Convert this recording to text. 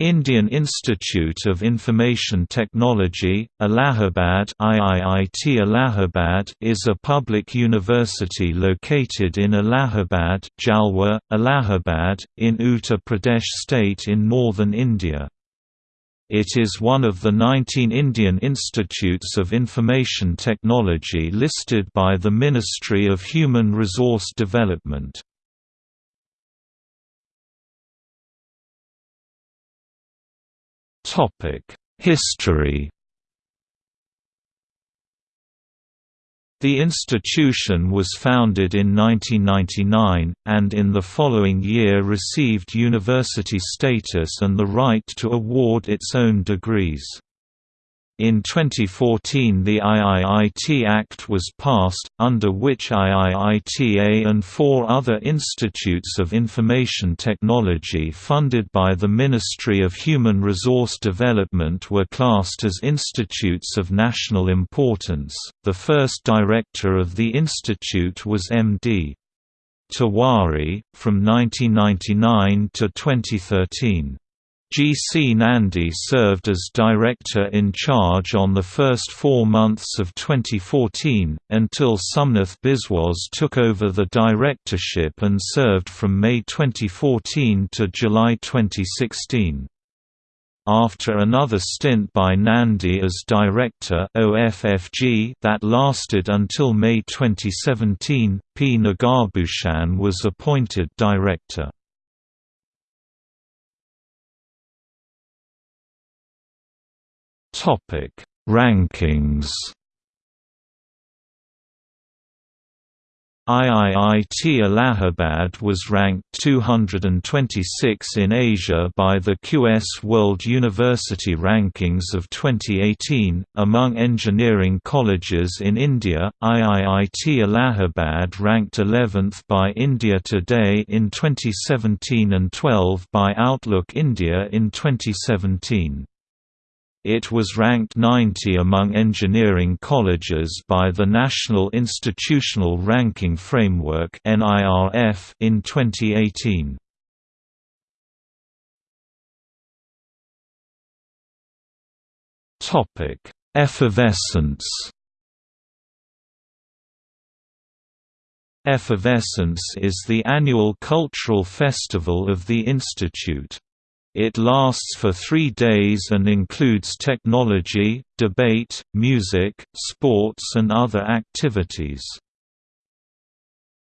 Indian Institute of Information Technology, Allahabad IIIT Allahabad is a public university located in Allahabad Jhalwa, Allahabad, in Uttar Pradesh state in northern India. It is one of the 19 Indian Institutes of Information Technology listed by the Ministry of Human Resource Development. History The institution was founded in 1999, and in the following year received university status and the right to award its own degrees. In 2014 the IIIT Act was passed, under which IIITA and four other institutes of information technology funded by the Ministry of Human Resource Development were classed as institutes of national importance. The first director of the institute was M.D. Tiwari, from 1999 to 2013. G. C. Nandi served as director in charge on the first four months of 2014, until Somnath Biswas took over the directorship and served from May 2014 to July 2016. After another stint by Nandi as director OFFG that lasted until May 2017, P. Nagabhushan was appointed director. Topic: Rankings. IIIT Allahabad was ranked 226 in Asia by the QS World University Rankings of 2018. Among engineering colleges in India, IIIT Allahabad ranked 11th by India Today in 2017 and 12 by Outlook India in 2017. It was ranked 90 among engineering colleges by the National Institutional Ranking Framework in 2018. Effervescence Effervescence is the annual cultural festival of the institute. It lasts for three days and includes technology, debate, music, sports and other activities.